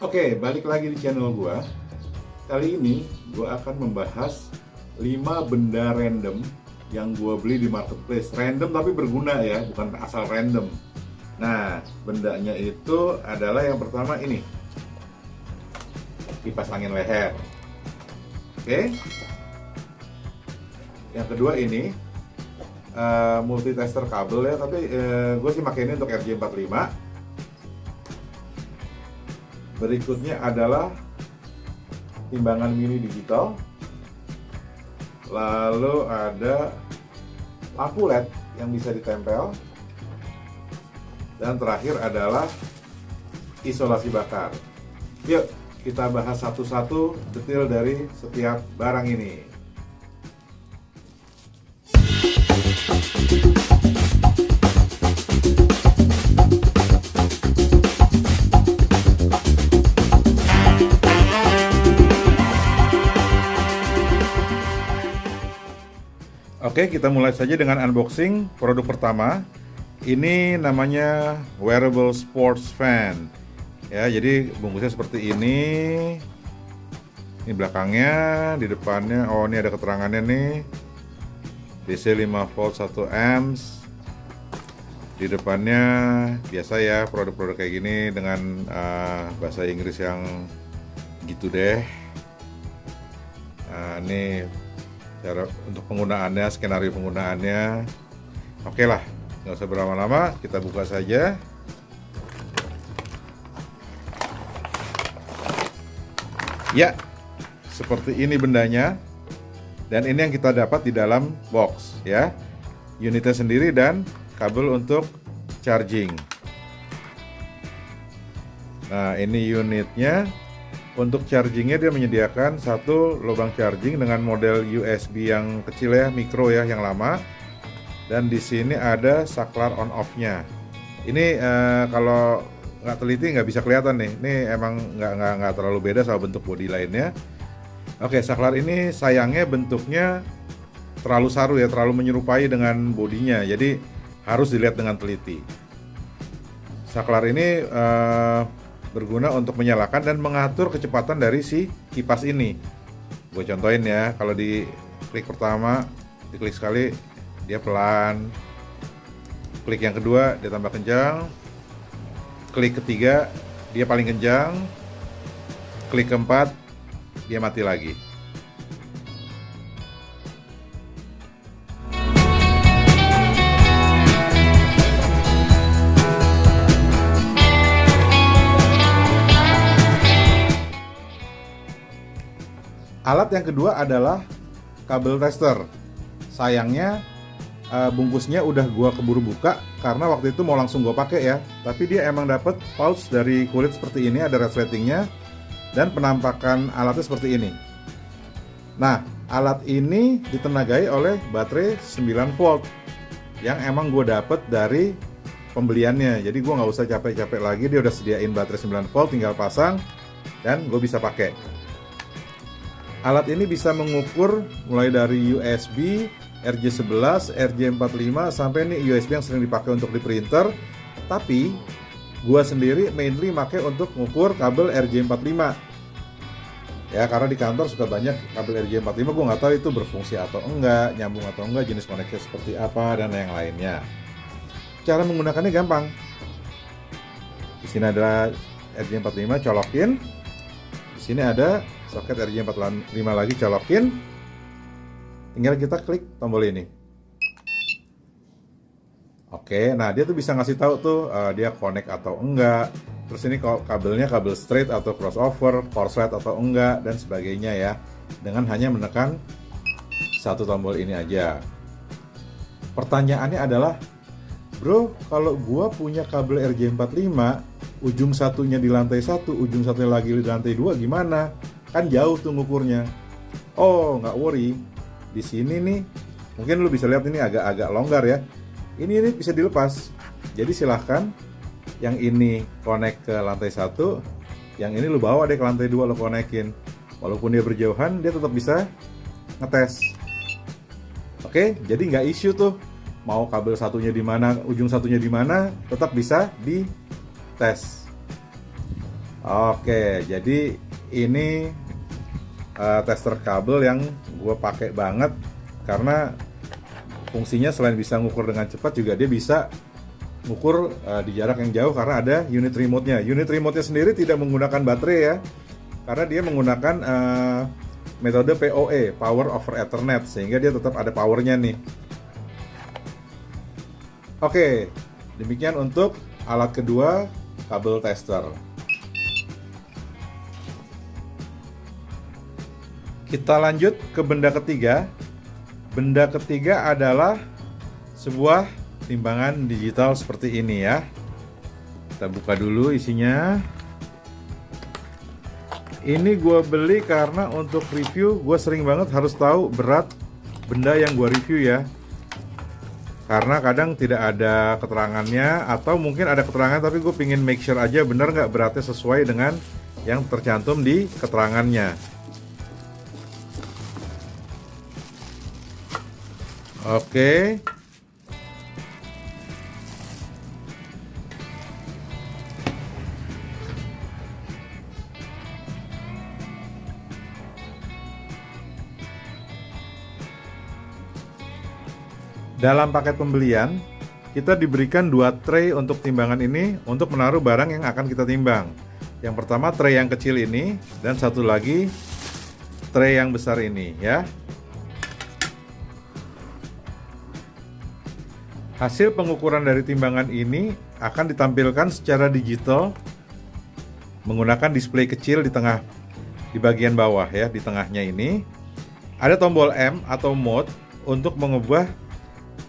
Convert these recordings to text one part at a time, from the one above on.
Oke, balik lagi di channel gua. Kali ini gua akan membahas 5 benda random yang gua beli di marketplace. Random tapi berguna ya, bukan asal random. Nah, bendanya itu adalah yang pertama ini. Kipas angin leher. Oke. Yang kedua ini uh, multitester kabel ya, tapi uh, gue sih pakai ini untuk RJ45 berikutnya adalah timbangan mini digital. Lalu ada lampu LED yang bisa ditempel. Dan terakhir adalah isolasi bakar. Yuk kita bahas satu-satu detail dari setiap barang ini Oke, kita mulai saja dengan unboxing produk pertama. Ini namanya wearable sports fan. Ya, jadi bungkusnya seperti ini. Ini belakangnya, di depannya. Oh, ini ada keterangannya nih. DC 5 volt 1 amps. Di depannya biasa ya produk-produk kayak gini dengan uh, bahasa Inggris yang gitu deh. Nah, ini cara untuk penggunaannya skenario penggunaannya. Oke lah nggak usah berlama-lama kita buka saja. Ya seperti ini bendanya. Dan ini yang kita dapat di dalam box ya. Unitnya sendiri dan kabel untuk charging. Nah ini unitnya untuk chargingnya dia menyediakan satu lubang charging dengan model USB yang kecil ya, mikro ya, yang lama. Dan di sini ada saklar on off-nya. Ini eh, kalau nggak teliti nggak bisa kelihatan nih. Ini emang nggak nggak nggak terlalu beda sama bentuk bodi lainnya. Oke, saklar ini sayangnya bentuknya terlalu saru ya, terlalu menyerupai dengan bodinya. Jadi harus dilihat dengan teliti. Saklar ini eh, berguna untuk menyalakan dan mengatur kecepatan dari si kipas ini. Gue contohin ya, kalau di klik pertama, diklik sekali dia pelan. Klik yang kedua dia tambah kencang. Klik ketiga dia paling kencang. Klik keempat dia mati lagi. Alat yang kedua adalah kabel tester. Sayangnya uh, bungkusnya udah gua keburu buka karena waktu itu mau langsung gua pakai ya. Tapi dia emang dapat pouch dari kulit seperti ini, ada resletingnya dan penampakan alatnya seperti ini. Nah, alat ini ditenagai oleh baterai 9 volt yang emang gue dapet dari pembeliannya. Jadi gue nggak usah capek-capek lagi, dia udah sediain baterai 9 volt, tinggal pasang dan gue bisa pakai. Alat ini bisa mengukur mulai dari USB, RJ11, RJ45 sampai nih USB yang sering dipakai untuk di printer. Tapi gua sendiri mainly pakai untuk mengukur kabel RJ45. Ya karena di kantor suka banyak kabel RJ45 gue nggak tahu itu berfungsi atau enggak, nyambung atau enggak, jenis koneksi seperti apa dan yang lainnya. Cara menggunakannya gampang. Di sini ada RJ45 colokin. Sini ada soket RJ45 lagi colokin tinggal kita klik tombol ini. Oke nah dia tuh bisa ngasih tahu tuh uh, dia connect atau enggak. Terus ini kabelnya kabel straight atau crossover korslet atau enggak dan sebagainya ya. Dengan hanya menekan satu tombol ini aja. Pertanyaannya adalah bro kalau gua punya kabel RJ45 ujung satunya di lantai satu ujung satunya lagi di lantai dua gimana? Kan jauh tuh ngukurnya. Oh nggak worry. Di sini nih mungkin lu bisa lihat ini agak-agak longgar ya. Ini ini bisa dilepas. Jadi silahkan yang ini connect ke lantai satu yang ini lu bawa deh ke lantai dua lu konekin. Walaupun dia berjauhan dia tetap bisa ngetes. Oke jadi nggak isu tuh. Mau kabel satunya di mana ujung satunya di mana tetap bisa di tes Oke, jadi ini uh, tester kabel yang gue pakai banget karena fungsinya selain bisa ngukur dengan cepat juga dia bisa ngukur uh, di jarak yang jauh karena ada unit remote-nya. Unit remote-nya sendiri tidak menggunakan baterai ya, karena dia menggunakan uh, metode PoE, Power over Ethernet, sehingga dia tetap ada powernya nih. Oke, demikian untuk alat kedua kabel tester. Kita lanjut ke benda ketiga. Benda ketiga adalah sebuah timbangan digital seperti ini ya. Kita buka dulu isinya. Ini gue beli karena untuk review gue sering banget harus tahu berat benda yang gue review ya. Karena kadang tidak ada keterangannya atau mungkin ada keterangan tapi gue pingin make sure aja benar nggak beratnya sesuai dengan yang tercantum di keterangannya. Oke. Dalam paket pembelian, kita diberikan dua tray untuk timbangan ini untuk menaruh barang yang akan kita timbang. Yang pertama tray yang kecil ini dan satu lagi tray yang besar ini ya. Hasil pengukuran dari timbangan ini akan ditampilkan secara digital menggunakan display kecil di tengah di bagian bawah ya, di tengahnya ini. Ada tombol M atau mode untuk mengubah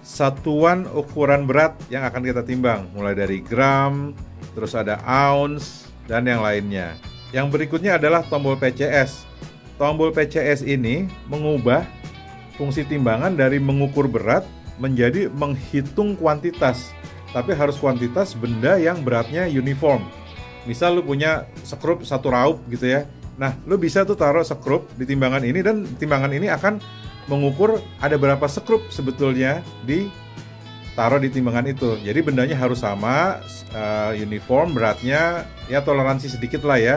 satuan ukuran berat yang akan kita timbang, mulai dari gram, terus ada ounce dan yang lainnya. Yang berikutnya adalah tombol PCS. Tombol PCS ini mengubah fungsi timbangan dari mengukur berat menjadi menghitung kuantitas, tapi harus kuantitas benda yang beratnya uniform. Misal lu punya sekrup satu raup gitu ya. Nah, lu bisa tuh taruh sekrup di timbangan ini dan timbangan ini akan mengukur ada berapa sekrup sebetulnya di taruh di timbangan itu. Jadi bendanya harus sama, uh, uniform, beratnya ya toleransi sedikit lah ya.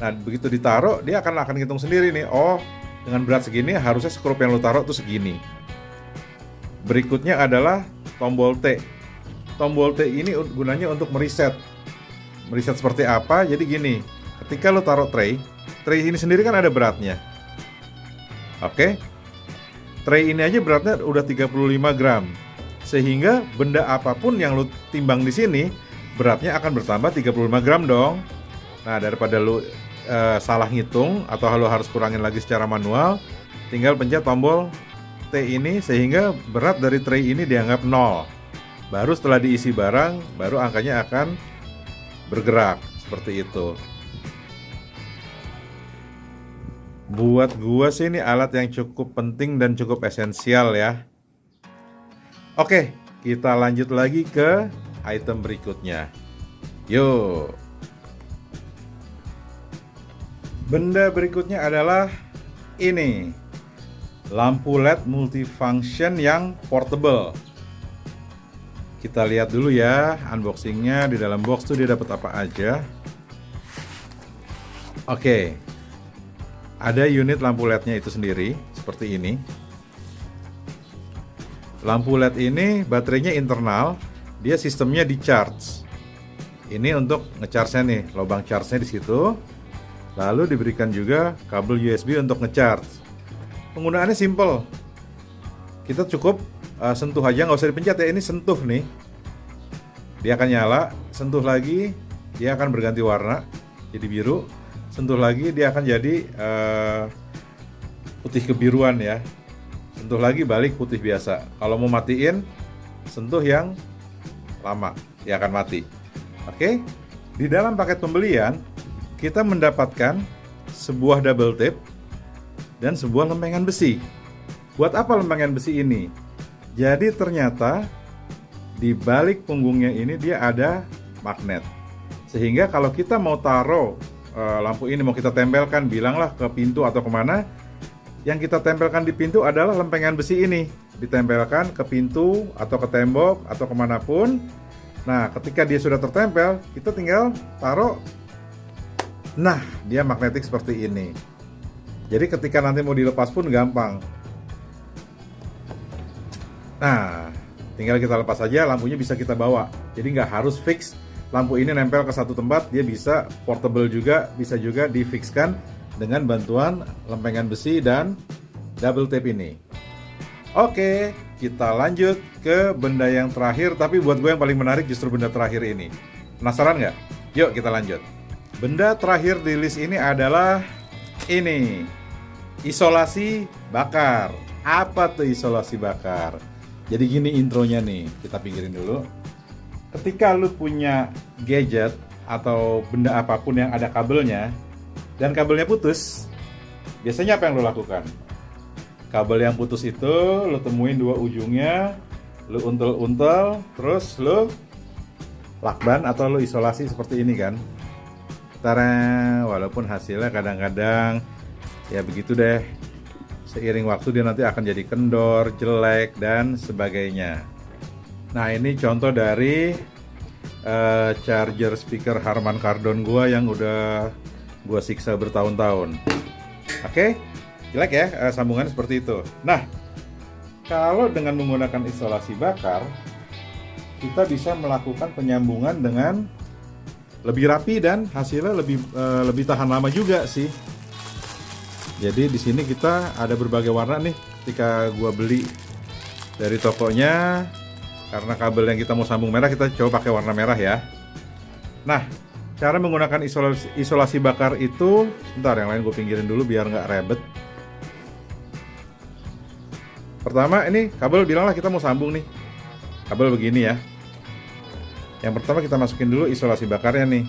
Nah begitu ditaruh dia akan akan hitung sendiri nih. Oh dengan berat segini harusnya skrup yang lu taruh tuh segini. Berikutnya adalah tombol T. Tombol T ini gunanya untuk meriset. Meriset seperti apa? Jadi gini, ketika lo taruh tray, tray ini sendiri kan ada beratnya. Oke. Tray ini aja beratnya udah 35 gram. Sehingga benda apa pun yang lo timbang di sini, beratnya akan bertambah 35 gram dong. Nah, daripada lo uh, salah ngitung atau lo harus kurangin lagi secara manual, tinggal pencet tombol T ini sehingga berat dari tray ini dianggap nol. Baru setelah diisi barang, baru angkanya akan bergerak seperti itu. Buat gua sih ini alat yang cukup penting dan cukup esensial ya. Oke, kita lanjut lagi ke item berikutnya. Yuk. Benda berikutnya adalah ini lampu LED multifunction yang portable. Kita lihat dulu ya unboxingnya di dalam box tuh dia dapat apa aja. Oke, ada unit lampu LED-nya itu sendiri seperti ini. Lampu LED ini baterainya internal, dia sistemnya di charge. Ini untuk ngecharge-nya nih, lubang charge-nya di situ. Lalu diberikan juga kabel USB untuk ngecharge penggunaannya simple kita cukup uh, sentuh aja nggak usah dipencet ya ini sentuh nih dia akan nyala sentuh lagi dia akan berganti warna jadi biru sentuh lagi dia akan jadi uh, putih kebiruan ya sentuh lagi balik putih biasa kalau mau matiin sentuh yang lama dia akan mati oke di dalam paket pembelian kita mendapatkan sebuah double tip dan sebuah lempengan besi. Buat apa lempengan besi ini? Jadi ternyata di balik punggungnya ini dia ada magnet. Sehingga kalau kita mau taruh e, lampu ini mau kita tempelkan, bilanglah ke pintu atau ke mana, yang kita tempelkan di pintu adalah lempengan besi ini. Ditempelkan ke pintu atau ke tembok atau ke mana pun. Nah, ketika dia sudah tertempel, kita tinggal taruh Nah, dia magnetik seperti ini. Jadi ketika nanti mau dilepas pun gampang. Nah, tinggal kita lepas saja, lampunya bisa kita bawa. Jadi nggak harus fix lampu ini nempel ke satu tempat, dia bisa portable juga, bisa juga difixkan dengan bantuan lempengan besi dan double tape ini. Oke, kita lanjut ke benda yang terakhir, tapi buat gue yang paling menarik justru benda terakhir ini. Penasaran nggak? Yuk kita lanjut. Benda terakhir di list ini adalah ini. Isolasi bakar. Apa tuh isolasi bakar? Jadi gini intronya nih, kita pikirin dulu. Ketika lu punya gadget atau benda apa pun yang ada kabelnya dan kabelnya putus, biasanya apa yang lu lakukan? Kabel yang putus itu lu temuin dua ujungnya, lu untel-untel, terus lu lakban atau lu isolasi seperti ini kan Tara, walaupun hasilnya kadang-kadang ya begitu deh. Seiring waktu dia nanti akan jadi kendor, jelek dan sebagainya. Nah ini contoh dari uh, charger speaker Harman Kardon gua yang udah gua siksa bertahun-tahun. Oke, okay? jelek ya uh, sambungan seperti itu. Nah kalau dengan menggunakan isolasi bakar, kita bisa melakukan penyambungan dengan lebih rapi dan hasilnya lebih uh, lebih tahan lama juga sih. Jadi di sini kita ada berbagai warna nih. Ketika gua beli dari tokonya, karena kabel yang kita mau sambung merah, kita coba pakai warna merah ya. Nah, cara menggunakan isolasi, isolasi bakar itu, bentar yang lain gue pinggirin dulu biar nggak rebet. Pertama ini kabel bilanglah kita mau sambung nih. Kabel begini ya. Yang pertama kita masukin dulu isolasi bakarnya nih.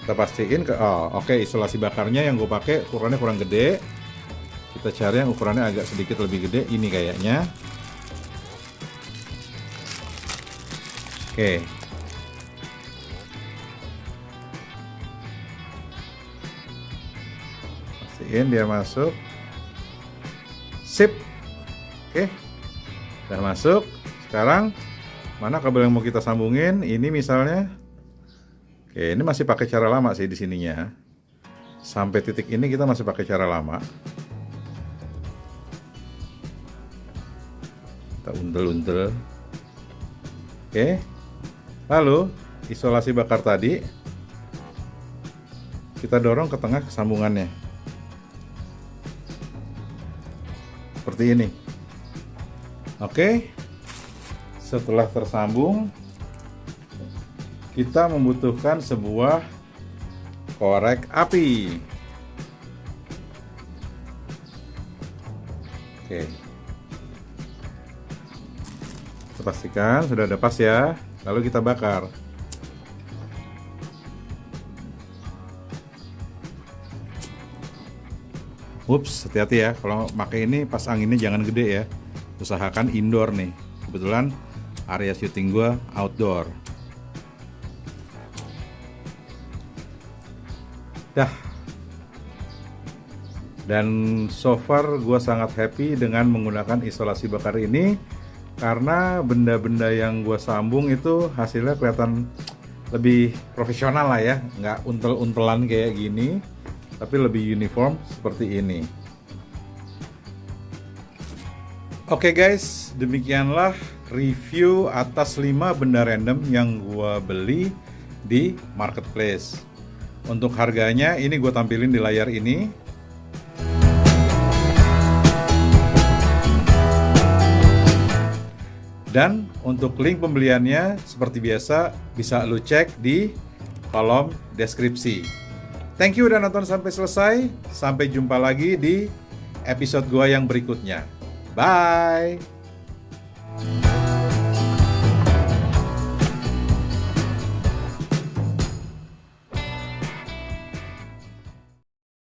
Kita pastiin ke oh oke okay, isolasi bakarnya yang gue pakai ukurannya kurang gede. Kita cari yang ukurannya agak sedikit lebih gede ini kayaknya. Oke. Pastiin dia masuk. Sip. Oke. Udah masuk sekarang mana kabel yang mau kita sambungin ini misalnya oke ini masih pakai cara lama sih di sininya sampai titik ini kita masih pakai cara lama untel-untel oke. Lalu isolasi bakar tadi. Kita dorong ke tengah kesambungannya. Seperti ini. Oke. Setelah tersambung kita membutuhkan sebuah korek api. Pastikan sudah ada pas ya. Lalu kita bakar. Ups, hati-hati ya. Kalau pakai ini pas anginnya jangan gede ya usahakan indoor nih kebetulan area syuting gue outdoor dah dan so far gue sangat happy dengan menggunakan isolasi bakar ini karena benda-benda yang gue sambung itu hasilnya kelihatan lebih profesional lah ya nggak untel-untelan kayak gini tapi lebih uniform seperti ini Oke okay guys, demikianlah review atas 5 benda random yang gua beli di marketplace. Untuk harganya ini gue tampilin di layar ini. Dan untuk link pembeliannya seperti biasa bisa lu cek di kolom deskripsi. Thank you udah nonton sampai selesai. Sampai jumpa lagi di episode gua yang berikutnya. Bye.